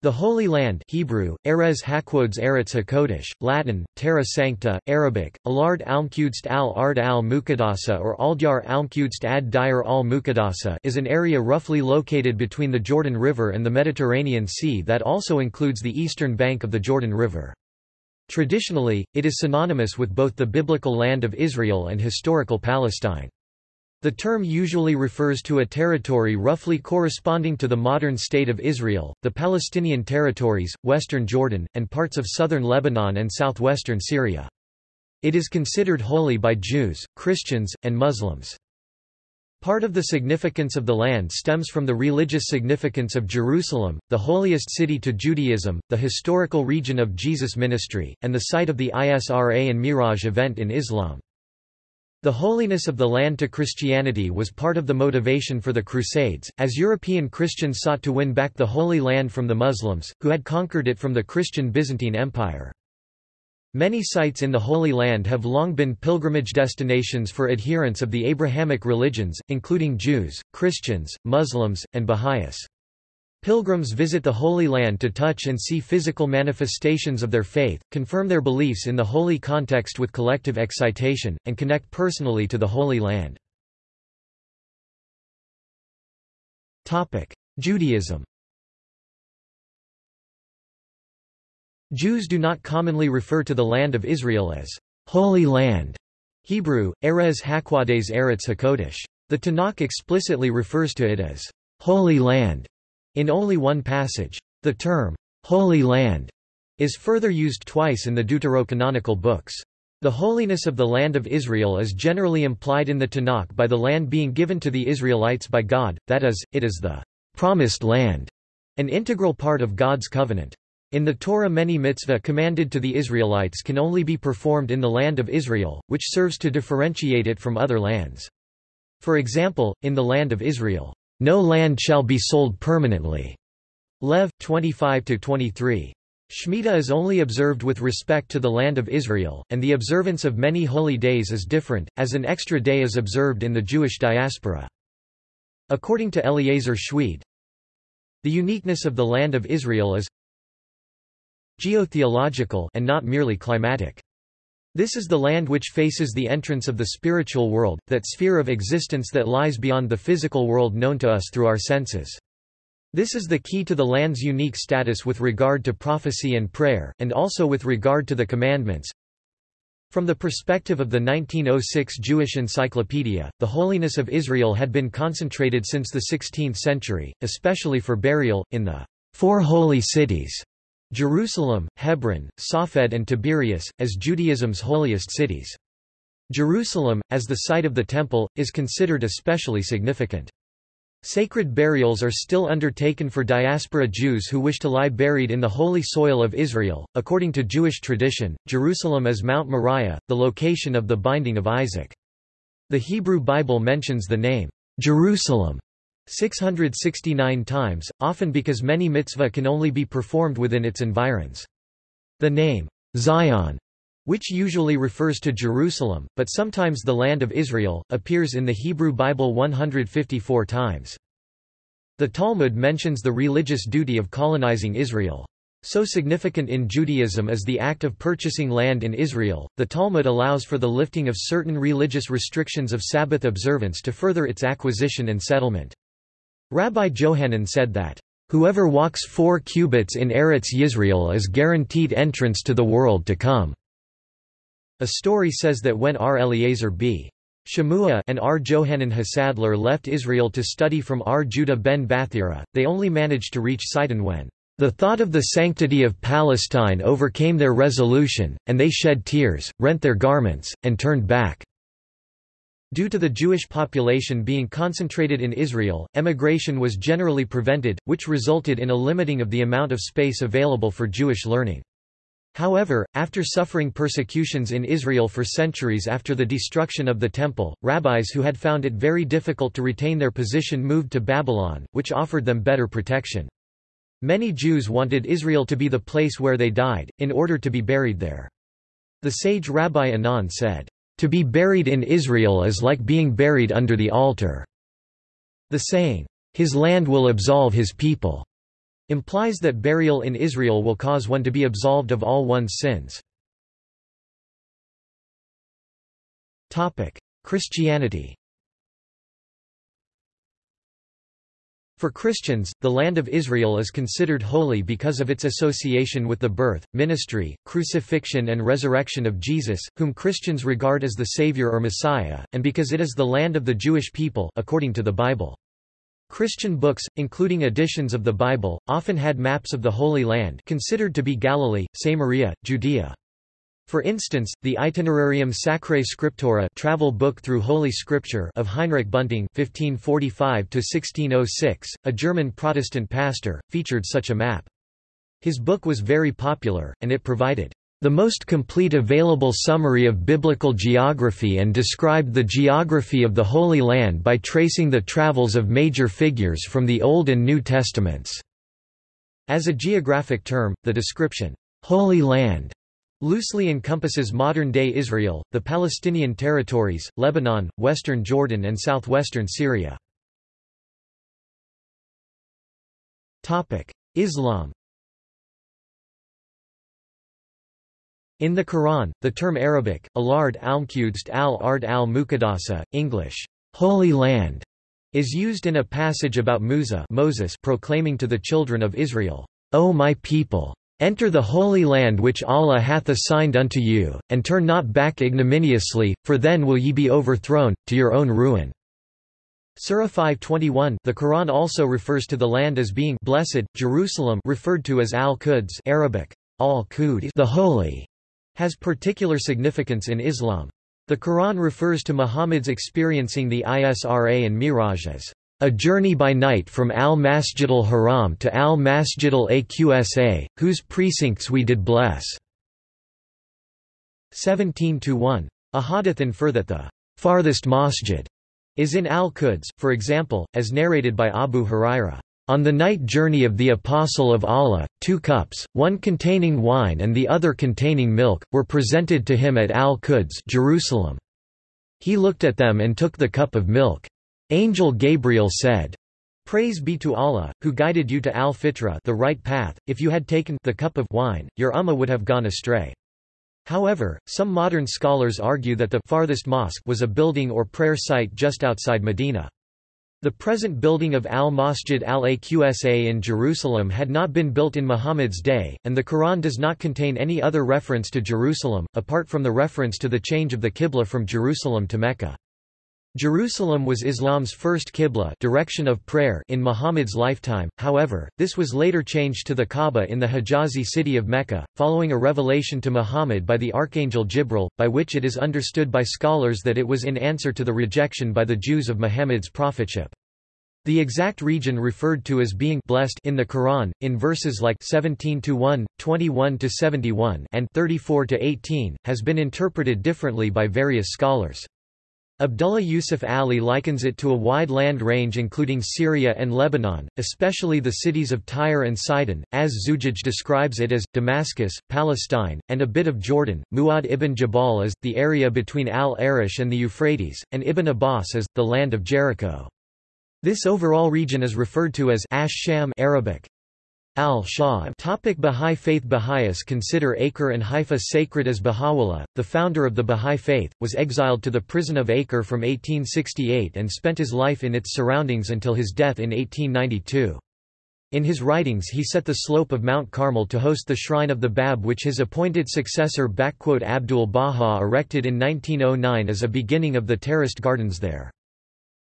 The Holy Land Hebrew, Erez HaKvodes Eretz HaKodesh, Latin, Terra Sancta, Arabic, Alard Almqudst al-Ard al-Muqaddasa or Aldyar Almqudst ad Dire al-Muqaddasa is an area roughly located between the Jordan River and the Mediterranean Sea that also includes the eastern bank of the Jordan River. Traditionally, it is synonymous with both the biblical land of Israel and historical Palestine. The term usually refers to a territory roughly corresponding to the modern state of Israel, the Palestinian territories, western Jordan, and parts of southern Lebanon and southwestern Syria. It is considered holy by Jews, Christians, and Muslims. Part of the significance of the land stems from the religious significance of Jerusalem, the holiest city to Judaism, the historical region of Jesus' ministry, and the site of the Isra and Miraj event in Islam. The holiness of the land to Christianity was part of the motivation for the Crusades, as European Christians sought to win back the Holy Land from the Muslims, who had conquered it from the Christian Byzantine Empire. Many sites in the Holy Land have long been pilgrimage destinations for adherents of the Abrahamic religions, including Jews, Christians, Muslims, and Baha'is. Pilgrims visit the Holy Land to touch and see physical manifestations of their faith, confirm their beliefs in the holy context with collective excitation, and connect personally to the Holy Land. Judaism Jews do not commonly refer to the land of Israel as Holy Land. Hebrew, Erez HaKvodes Eretz HaKodesh. The Tanakh explicitly refers to it as Holy Land in only one passage. The term, Holy Land, is further used twice in the deuterocanonical books. The holiness of the land of Israel is generally implied in the Tanakh by the land being given to the Israelites by God, that is, it is the promised land, an integral part of God's covenant. In the Torah many mitzvah commanded to the Israelites can only be performed in the land of Israel, which serves to differentiate it from other lands. For example, in the land of Israel, no land shall be sold permanently. Lev 25-23. Shemitah is only observed with respect to the land of Israel, and the observance of many holy days is different, as an extra day is observed in the Jewish diaspora. According to Eliezer Schweid, the uniqueness of the land of Israel is geotheological and not merely climatic. This is the land which faces the entrance of the spiritual world, that sphere of existence that lies beyond the physical world known to us through our senses. This is the key to the land's unique status with regard to prophecy and prayer, and also with regard to the commandments. From the perspective of the 1906 Jewish Encyclopedia, the holiness of Israel had been concentrated since the 16th century, especially for burial, in the four holy cities Jerusalem, Hebron, Safed and Tiberias, as Judaism's holiest cities. Jerusalem, as the site of the Temple, is considered especially significant. Sacred burials are still undertaken for diaspora Jews who wish to lie buried in the holy soil of Israel. According to Jewish tradition, Jerusalem is Mount Moriah, the location of the binding of Isaac. The Hebrew Bible mentions the name, Jerusalem, 669 times, often because many mitzvah can only be performed within its environs. The name, Zion, which usually refers to Jerusalem, but sometimes the land of Israel, appears in the Hebrew Bible 154 times. The Talmud mentions the religious duty of colonizing Israel. So significant in Judaism is the act of purchasing land in Israel, the Talmud allows for the lifting of certain religious restrictions of Sabbath observance to further its acquisition and settlement. Rabbi Johanan said that, "...whoever walks four cubits in Eretz Yisrael is guaranteed entrance to the world to come." A story says that when R. Eliezer b. Shemua and R. Johanan ha-Sandlar left Israel to study from R. Judah ben Bathira, they only managed to reach Sidon when the thought of the sanctity of Palestine overcame their resolution, and they shed tears, rent their garments, and turned back. Due to the Jewish population being concentrated in Israel, emigration was generally prevented, which resulted in a limiting of the amount of space available for Jewish learning. However, after suffering persecutions in Israel for centuries after the destruction of the Temple, rabbis who had found it very difficult to retain their position moved to Babylon, which offered them better protection. Many Jews wanted Israel to be the place where they died, in order to be buried there. The sage Rabbi Anan said, to be buried in Israel is like being buried under the altar. The saying, His land will absolve his people, implies that burial in Israel will cause one to be absolved of all one's sins. Christianity For Christians, the Land of Israel is considered holy because of its association with the birth, ministry, crucifixion and resurrection of Jesus, whom Christians regard as the Savior or Messiah, and because it is the land of the Jewish people according to the Bible. Christian books, including editions of the Bible, often had maps of the Holy Land considered to be Galilee, Samaria, Judea. For instance, the Itinerarium Sacrae Scriptura travel book through Holy Scripture of Heinrich Bunting (1545–1606), a German Protestant pastor, featured such a map. His book was very popular, and it provided the most complete available summary of biblical geography and described the geography of the Holy Land by tracing the travels of major figures from the Old and New Testaments. As a geographic term, the description, Holy Land loosely encompasses modern-day Israel, the Palestinian territories, Lebanon, western Jordan and southwestern Syria. Islam In the Quran, the term Arabic, alard al-Qudst al-Ard al-Muqaddasa, English, Holy Land, is used in a passage about Musa Moses proclaiming to the children of Israel, O my people! Enter the holy land which Allah hath assigned unto you, and turn not back ignominiously, for then will ye be overthrown, to your own ruin. Surah 521 The Quran also refers to the land as being blessed, Jerusalem referred to as Al-Quds Arabic, al-Qud the holy, has particular significance in Islam. The Quran refers to Muhammad's experiencing the Isra and Miraj as a journey by night from al-Masjid al-Haram to al-Masjid al-Aqsa, whose precincts we did bless." 17-1. A hadith infer that the farthest masjid is in al-Quds, for example, as narrated by Abu Huraira. On the night journey of the Apostle of Allah, two cups, one containing wine and the other containing milk, were presented to him at al-Quds Jerusalem. He looked at them and took the cup of milk. Angel Gabriel said, Praise be to Allah, who guided you to al-fitra the right path, if you had taken the cup of wine, your ummah would have gone astray. However, some modern scholars argue that the farthest mosque was a building or prayer site just outside Medina. The present building of al-Masjid al-Aqsa in Jerusalem had not been built in Muhammad's day, and the Quran does not contain any other reference to Jerusalem, apart from the reference to the change of the Qibla from Jerusalem to Mecca. Jerusalem was Islam's first qibla direction of prayer in Muhammad's lifetime, however, this was later changed to the Kaaba in the Hijazi city of Mecca, following a revelation to Muhammad by the archangel Jibril, by which it is understood by scholars that it was in answer to the rejection by the Jews of Muhammad's prophetship. The exact region referred to as being blessed in the Quran, in verses like 17-1, 21-71 and 34-18, has been interpreted differently by various scholars. Abdullah Yusuf Ali likens it to a wide land range including Syria and Lebanon, especially the cities of Tyre and Sidon, as Zujaj describes it as, Damascus, Palestine, and a bit of Jordan, Mu'ad ibn Jabal as, the area between Al-Arish and the Euphrates, and Ibn Abbas as, the land of Jericho. This overall region is referred to as Ash-Sham Arabic, Al-Shah Topic Bahá'í Faith Baha'is consider Acre and Haifa sacred as Baha'u'llah, the founder of the Bahá'í Faith, was exiled to the prison of Acre from 1868 and spent his life in its surroundings until his death in 1892. In his writings he set the slope of Mount Carmel to host the shrine of the Bab which his appointed successor Abdul Baha erected in 1909 as a beginning of the terraced gardens there.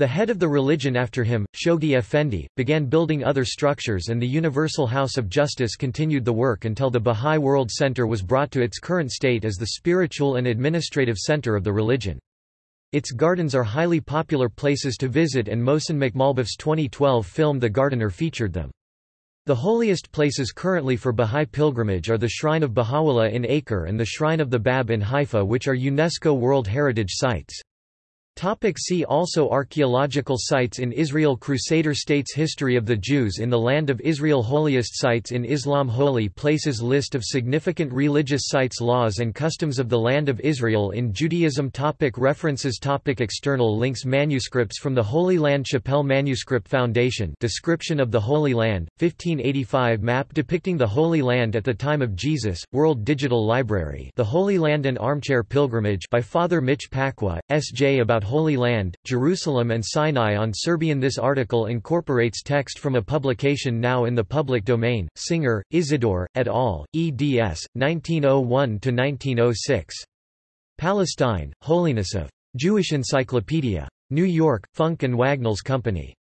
The head of the religion after him, Shoghi Effendi, began building other structures and the Universal House of Justice continued the work until the Bahá'í World Center was brought to its current state as the spiritual and administrative center of the religion. Its gardens are highly popular places to visit and Mohsen Makhmalbaf's 2012 film The Gardener featured them. The holiest places currently for Bahá'í pilgrimage are the Shrine of Baha'u'llah in Acre and the Shrine of the Bab in Haifa which are UNESCO World Heritage Sites. Topic see also Archaeological sites in Israel Crusader states History of the Jews in the Land of Israel Holiest sites in Islam Holy places List of significant religious sites Laws and customs of the Land of Israel in Judaism topic References topic External links Manuscripts from the Holy Land Chapelle Manuscript Foundation Description of the Holy Land, 1585 Map depicting the Holy Land at the time of Jesus, World Digital Library The Holy Land and Armchair Pilgrimage by Father Mitch Pacwa, S.J. about Holy Land, Jerusalem and Sinai on Serbian This article incorporates text from a publication now in the public domain, Singer, Isidore, et al., eds. 1901–1906. Palestine, Holiness of Jewish Encyclopedia. New York, Funk and Wagnalls Company.